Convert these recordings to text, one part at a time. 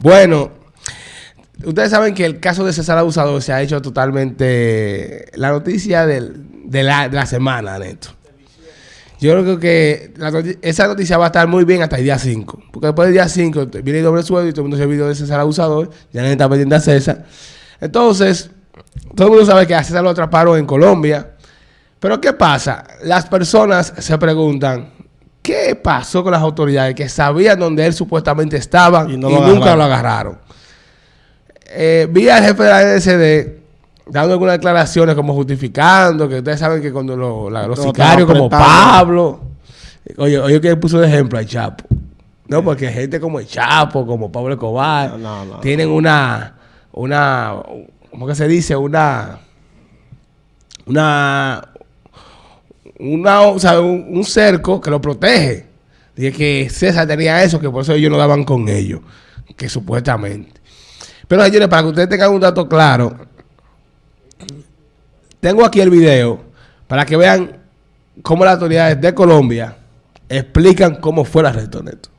Bueno, ustedes saben que el caso de César Abusador se ha hecho totalmente la noticia de, la, semana, Neto. Yo creo que esa noticia va a estar muy bien hasta el día 5. Porque después del día 5 viene el doble sueldo y todo el mundo se olvidó de César Abusador. Ya nadie está pendiente a César. Entonces, todo el mundo sabe que a César lo atraparon en Colombia. Pero ¿qué pasa? Las personas se preguntan, ¿qué pasó con las autoridades que sabían dónde él supuestamente estaba y, Y no lo nunca lo agarraron? Eh, vi al jefe de la NSD dando algunas declaraciones como justificando que ustedes saben que cuando lo- la- los Lo sicarios como. Pablo, oye, oye que puso de ejemplo al Chapo. No, porque gente como el Chapo, como Pablo Escobar, No, no, no. tienen una, una, ¿cómo que se dice? Una, una, una, o sea, un, un cerco que lo protege. Dije que César tenía eso, que por eso ellos no daban con ellos, que supuestamente. Pero señores, para que ustedes tengan un dato claro, tengo aquí el video para que vean cómo las autoridades de Colombia explican cómo fue el arresto, Neto.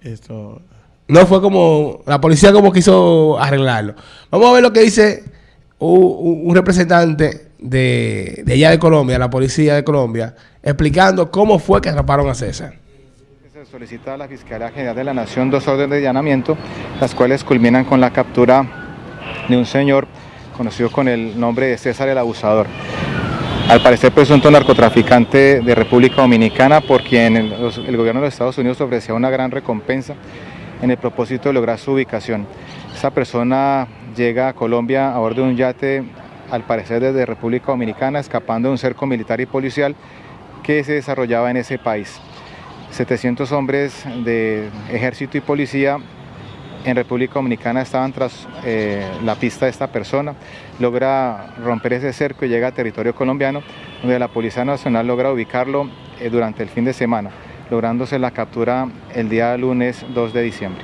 Esto. No fue como la policía como quiso arreglarlo. Vamos a ver lo que dice un representante de, de allá de Colombia, la policía de Colombia, explicando cómo fue que atraparon a César. Se solicita a la Fiscalía General de la Nación dos órdenes de allanamiento, las cuales culminan con la captura de un señor conocido con el nombre de César el Abusador. Al parecer presunto narcotraficante de República Dominicana por quien el, el gobierno de los Estados Unidos ofrecía una gran recompensa en el propósito de lograr su ubicación. Esa persona llega a Colombia a bordo de un yate, al parecer desde República Dominicana, escapando de un cerco militar y policial que se desarrollaba en ese país. 700 hombres de ejército y policía en República Dominicana estaban tras eh, la pista de esta persona. Logra romper ese cerco y llega a territorio colombiano, donde la Policía Nacional logra ubicarlo eh, durante el fin de semana, lográndose la captura el día lunes 2 de diciembre.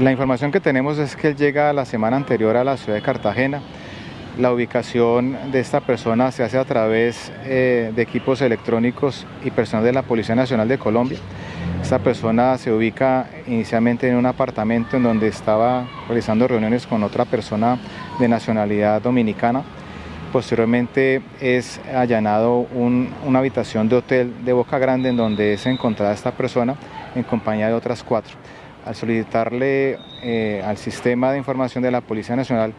La información que tenemos es que él llega la semana anterior a la ciudad de Cartagena. La ubicación de esta persona se hace a través eh, de equipos electrónicos y personal de la Policía Nacional de Colombia. Esta persona se ubica inicialmente en un apartamento en donde estaba realizando reuniones con otra persona de nacionalidad dominicana. Posteriormente es allanado un- una habitación de hotel de Boca Grande en donde es encontrada esta persona en compañía de otras cuatro. Al solicitarle eh, al sistema de información de la Policía Nacional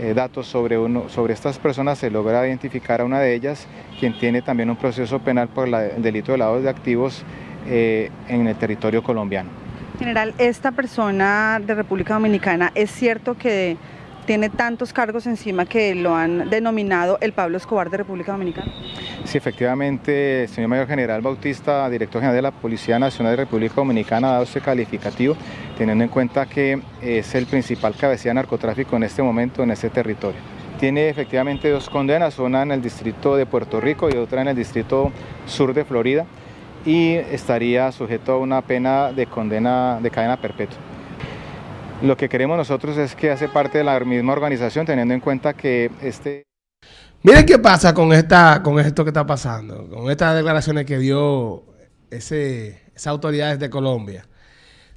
eh, datos sobre, uno, sobre estas personas, se logra identificar a una de ellas, quien tiene también un proceso penal por el delito de lavado de activos eh, en el territorio colombiano. General, esta persona de República Dominicana, ¿es cierto que tiene tantos cargos encima que lo han denominado el Pablo Escobar de República Dominicana? Sí, efectivamente, señor Mayor General Bautista, director general de la Policía Nacional de República Dominicana, ha dado este calificativo, teniendo en cuenta que es el principal cabecilla de narcotráfico en este momento en este territorio. Tiene efectivamente dos condenas, una en el distrito de Puerto Rico y otra en el distrito sur de Florida, y estaría sujeto a una pena de condena de cadena perpetua. Lo que queremos nosotros es que hace parte de la misma organización, teniendo en cuenta que este... Miren qué pasa con esta, con esto que está pasando, con estas declaraciones que dio ese, esas autoridades de Colombia.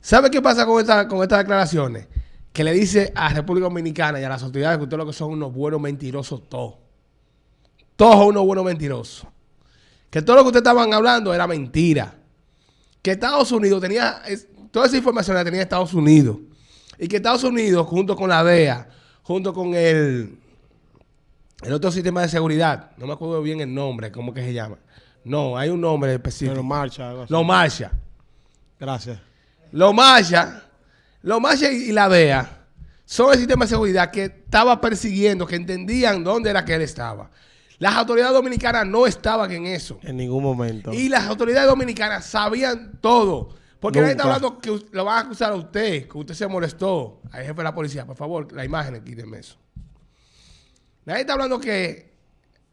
¿Sabe qué pasa con, esta, con estas declaraciones? Que le dice a República Dominicana y a las autoridades que ustedes lo que son unos buenos mentirosos todos. Todos unos buenos mentirosos. Que todo lo que ustedes estaban hablando era mentira. Que Estados Unidos tenía, toda esa información la tenía Estados Unidos. Y que Estados Unidos, junto con la DEA, junto con el, el otro sistema de seguridad, no me acuerdo bien el nombre, ¿cómo que se llama? No, hay un nombre específico. Pero marcha, algo así. Lo marcha. Gracias. Lo marcha. Lo marcha y y la DEA son el sistema de seguridad que estaba persiguiendo, que entendían dónde era que él estaba. Las autoridades dominicanas no estaban en eso. En ningún momento. Y las autoridades dominicanas sabían todo. Porque nadie está hablando que lo van a acusar a usted, que usted se molestó. Al jefe de la policía, por favor, la imagen, quítenme eso. Nadie está hablando que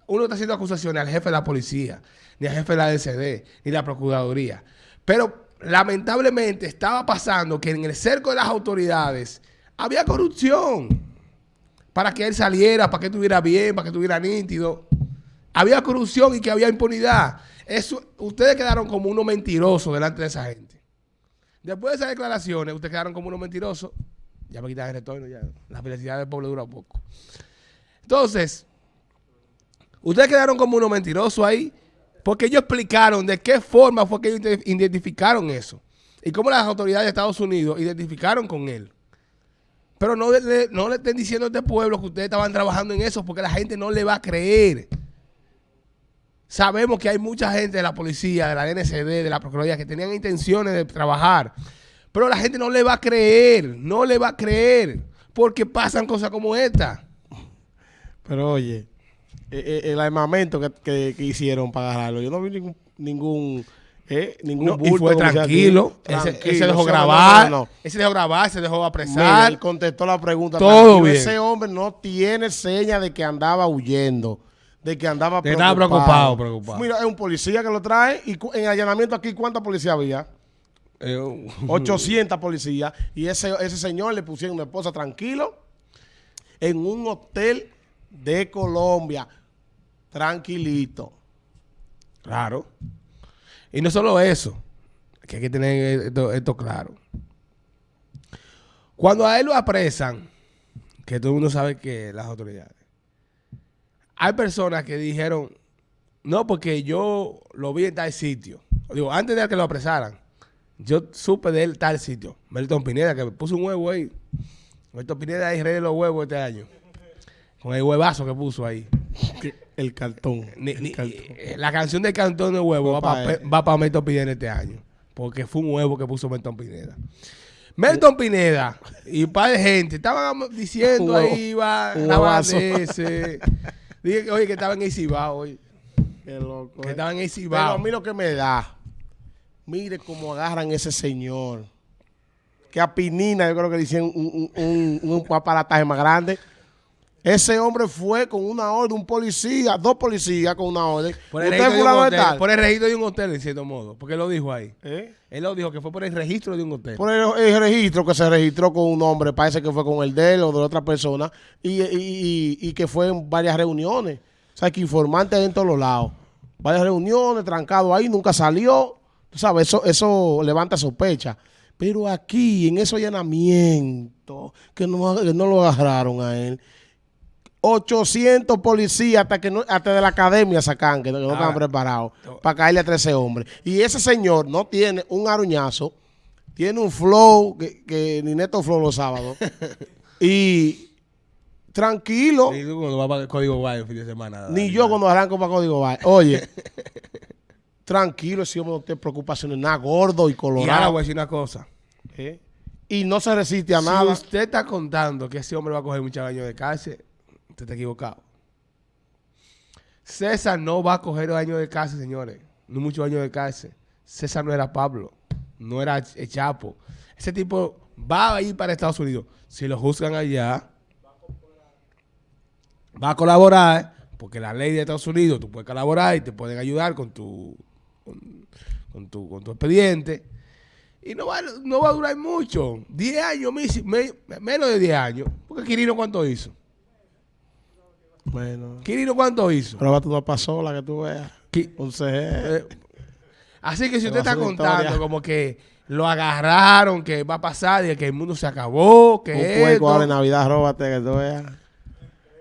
uno está haciendo acusaciones al jefe de la policía, ni al jefe de la DCD, ni la Procuraduría. Pero lamentablemente estaba pasando que en el cerco de las autoridades había corrupción. Para que él saliera, para que estuviera bien, para que estuviera nítido. Había corrupción y que había impunidad. Eso, ustedes quedaron como unos mentirosos delante de esa gente. Después de esas declaraciones, ustedes quedaron como unos mentirosos. Ya me quitan el retorno, ya. La felicidad del pueblo dura poco. Entonces, ustedes quedaron como unos mentirosos ahí, porque ellos explicaron de qué forma fue que ellos ide- identificaron eso. Y cómo las autoridades de Estados Unidos identificaron con él. Pero no le, no le estén diciendo a este pueblo que ustedes estaban trabajando en eso, porque la gente no le va a creer. Sabemos que hay mucha gente de la policía, de la DNCD, de la Procuraduría, que tenían intenciones de trabajar. Pero la gente no le va a creer, no le va a creer, porque pasan cosas como esta. Pero oye, eh, eh, el armamento que, que- que hicieron para agarrarlo, yo no vi ningún ningún eh, ningún No, y bulto, fue como se tranquilo. Ese, ese dejó grabar. no, no, no. Ese dejó grabar, se dejó Mira, apresar. él contestó la pregunta. Todo bien. Ese hombre no tiene seña de que andaba huyendo, de que andaba Que estaba preocupado, preocupado. Mira, es un policía que lo trae y en allanamiento aquí, ¿cuánta policía había? Eh, un- 800 policías. Y ese, ese señor le pusieron una esposa tranquilo en un hotel de Colombia. Tranquilito. Claro. Y no solo eso, que hay que tener esto, esto claro. Cuando a él lo apresan, que todo el mundo sabe que las autoridades, hay personas que dijeron, no, porque yo lo vi en tal sitio. Digo, antes de que lo apresaran, yo supe de él tal sitio. Melton Pineda, que puso un huevo ahí. Melton Pineda ahí rey de los huevos este año. Con el huevazo que puso ahí. El cartón. Ni- el ni- cartón. eh, la canción del cantón de huevo va para pa' pa Melton Pineda este año. Porque fue un huevo que puso Melton Pineda. Melton Pineda y un par de gente estaban diciendo ahí, va, ese. Dije oye, que estaba en Cibao hoy. Qué loco. Que eh. estaban en el Pero a mí lo que me da, mire cómo agarran ese señor. Que a Pinina, yo creo que le hicieron un, un, un, un aparataje más grande. Ese hombre fue con una orden, un policía, dos policías con una orden. Por el, Usted registro de un hotel, tal. por el registro de un hotel, en cierto modo. Porque él lo dijo ahí. ¿Eh? Él lo dijo que fue por el registro de un hotel. Por el, el registro que se registró con un hombre, parece que fue con el de él o de otra persona, y, y- y- y que fue en varias reuniones. O sea, que informante en todos los lados. Varias reuniones, trancado ahí, nunca salió. Tú sabes, eso, eso levanta sospecha. Pero aquí, en ese allanamiento, que no, que no lo agarraron a él, 800 policías hasta que no, hasta de la academia sacan, que no, Ahora, estaban preparados para caerle a 13 hombres. Y ese señor no tiene un aruñazo, tiene un flow que, que ni Neto Flow los sábados. y tranquilo, Y tú cuando vas para el código Guay el fin de semana. ni yo nada. cuando arranco para Código Bay. Oye, tranquilo, ese hombre no tiene preocupaciones, nada gordo y Y ahora colorado. voy a decir una cosa. ¿eh? Y no se resiste a Si nada. usted está contando que ese hombre va a coger muchos años de cárcel, usted está equivocado. César no va a coger años de cárcel, señores. No muchos años de cárcel. César no era Pablo. No era el Chapo. Ese tipo va a ir para Estados Unidos. Si lo juzgan allá, va a colaborar, porque la ley de Estados Unidos, tú puedes colaborar y te pueden ayudar con tu, con, tu, con tu expediente. Y no va, no va a durar mucho. 10 años, menos de 10 años. Porque Quirino, ¿cuánto hizo? Bueno, Quirino, ¿cuánto hizo? pero va tú no pasó la que tú veas. Un CG. eh, así que si Te usted está contando historia. como que lo agarraron, que va a pasar y que el mundo se acabó, que Un esto, cueco ahora en Navidad, róbate que tú veas.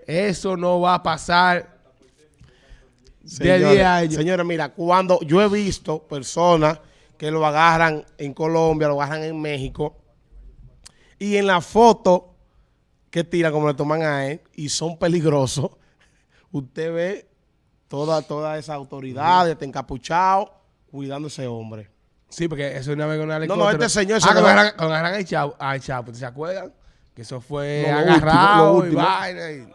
eso no va a pasar de Señores, 10 años. Señores, mira, cuando yo he visto personas que lo agarran en Colombia, lo agarran en México, y en la foto que tiran, como le toman a él, y son peligrosos, usted ve toda, toda esa autoridad, este encapuchado, cuidando a ese hombre. Sí, porque eso es una vez con un no, este señor se Ah, cuando agarran, cuando agarran al Chapo, al Chapo, ¿se acuerdan? Que eso fue No, agarrado último, y vaina. y-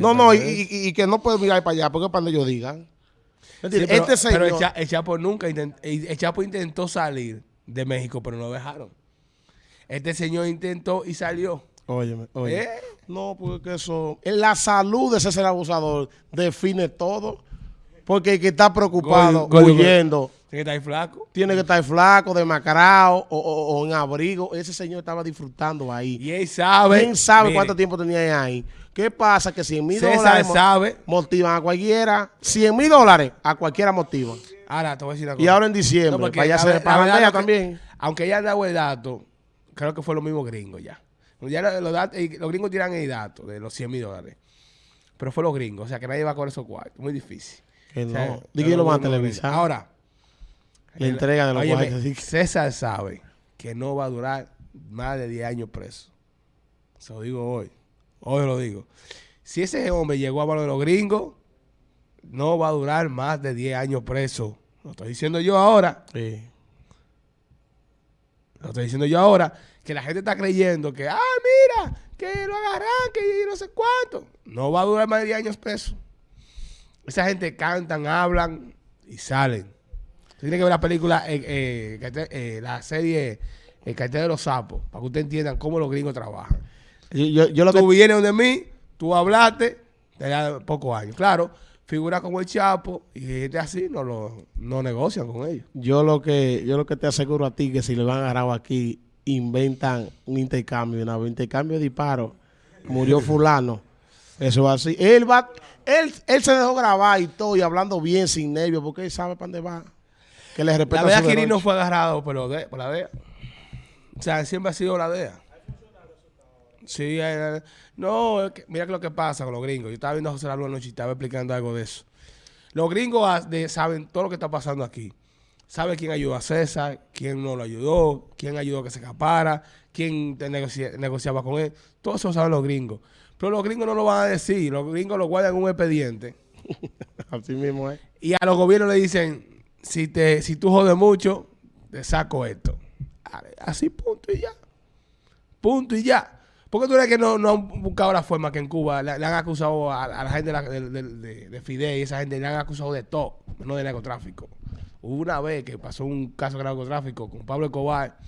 No, no, y, es. y- y que no puede mirar para allá, porque es para donde ellos digan. Sí, este señor... pero el, Cha- el Chapo nunca intent- el Chapo intentó salir de México, pero no lo dejaron. Este señor intentó y salió. Óyeme, oye. ¿Eh? No, porque eso... La salud de ese ser abusador define todo. Porque el que está preocupado, huyendo, Tiene que estar flaco. tiene que estar flaco, demacrado o, o- o en abrigo. Ese señor estaba disfrutando ahí. Y él sabe. ¿Quién sabe mire, cuánto tiempo tenía ahí? ¿Qué pasa? Que 100 mil dólares sabe. motivan a cualquiera. 100 mil dólares a cualquiera motivan. Ahora te voy a decir una cosa. Y ahora en diciembre, No, para allá se para también. Aunque ella han dado el dato, creo que fue lo mismo gringo ya. Ya lo- los, gringos tiran el dato de los 100 mil dólares. Pero fue los gringos. O sea, que nadie va con esos cuartos. Muy difícil. Que O sea, no. Di que yo lo van a televisar. Ahora. Le entregan de los óyeme, cuartos, que- César sabe que no va a durar más de 10 años preso. Se lo digo hoy. Hoy lo digo. Si ese hombre llegó a mano de los gringos, no va a durar más de 10 años preso. Lo estoy diciendo yo ahora. Sí. Lo estoy diciendo yo ahora. Que la gente está creyendo que, ah, mira, que lo agarran, que no sé cuánto. No va a durar más de 10 años preso. Esa gente cantan, hablan y salen. Usted tiene que ver la película, eh, eh, eh, la serie El cartel de los sapos, para que ustedes entiendan cómo los gringos trabajan. Yo, yo, yo lo que Tú vienes de mí, tú hablaste, te da pocos años. Claro, figura como el Chapo y gente así no lo no negocian con ellos. Yo lo que yo lo que te aseguro a ti que si le van a agarrar aquí inventan un intercambio, una intercambio de disparos. Murió fulano. Eso va así. Él va él, él se dejó grabar y todo y hablando bien sin nervios porque él sabe para dónde va. Que le respeta La DEA Quirino fue agarrado de- por la DEA. O sea, siempre ha sido la DEA. Sí, eh, no, es que- mira lo que pasa con los gringos. Yo estaba viendo a José la Luz anoche y estaba explicando algo de eso. Los gringos de- saben todo lo que está pasando aquí. Saben quién ayudó a César, quién no lo ayudó, quién ayudó a que se escapara, quién negocia- negociaba con él. Todo eso lo saben los gringos. Pero los gringos no lo van a decir. Los gringos lo guardan en un expediente. Así mismo es. Y a los gobiernos le dicen, si te, si tú jodes mucho, te saco esto. Así punto y ya. Punto y ya. ¿Por qué tú crees que no, no han buscado la forma que en Cuba le, le han acusado a, a la gente de, de, de- de- de Fidel y esa gente le han acusado de todo, no de narcotráfico? Hubo una vez que pasó un caso de narcotráfico con Pablo Escobar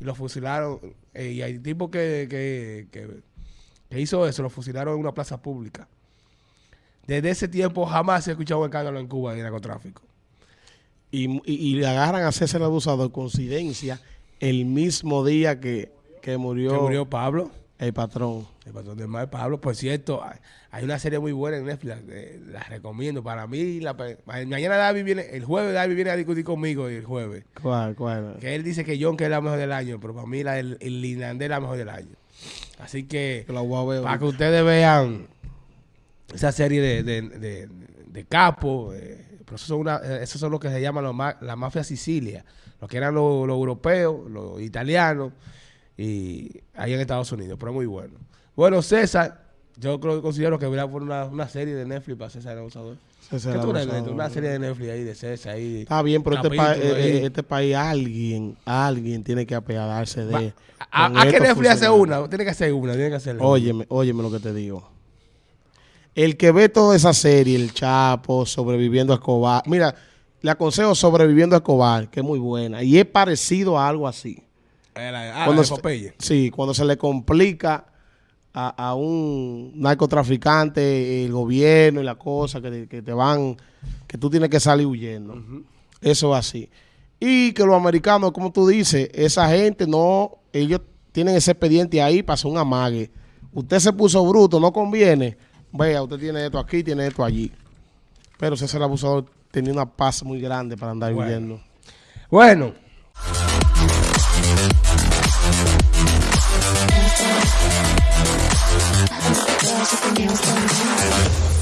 y lo fusilaron. eh, y hay tipos que, que, que, que hizo eso, lo fusilaron en una plaza pública. Desde ese tiempo jamás se ha escuchado un escándalo en Cuba de narcotráfico. Y, y, y le agarran a César el abusador, coincidencia, el mismo día que, que murió, Que murió Pablo, el patrón. el patrón del mar Pablo. Por cierto, hay, una serie muy buena en Netflix, eh, la recomiendo. Para mí, la, mañana David viene, el jueves David viene a discutir conmigo el jueves. ¿Cuál, cuál? Que él dice que John que es la mejor del año, pero para mí la, el, el es la mejor del año. Así que, para que ustedes vean esa serie de, de, de, de capo, eh, pero esos son, una, eh, esos son los que se llaman los ma- la mafia Sicilia, los que eran los, los europeos, los italianos, y ahí en Estados Unidos, pero muy bueno. Bueno, César, yo creo considero que debería poner una, una serie de Netflix para César el Abusador. César ¿Qué tú abusador. Una serie de Netflix ahí de César ahí. Está bien, pero este, pa- eh, eh, este país, alguien, alguien tiene que apiadarse de. ¿A, a qué Netflix hace una? Tiene que hacer una, tiene que hacer. Óyeme, óyeme lo que te digo. El que ve toda esa serie, El Chapo, Sobreviviendo a Escobar. Mira, le aconsejo Sobreviviendo a Escobar, que es muy buena. Y es parecido a algo así. Eh, la- ah, Cuando la de se-. Sí, cuando se le complica a, a un narcotraficante el gobierno y la cosa, que, te- que te van, que tú tienes que salir huyendo. Eso es así. Y que los americanos, como tú dices, esa gente no, ellos tienen ese expediente ahí para hacer un amague. Usted se puso bruto, no conviene. Vea, usted tiene esto aquí, tiene esto allí. Pero César el abusador tenía una paz muy grande para andar Bueno. huyendo. Bueno, Magic and nails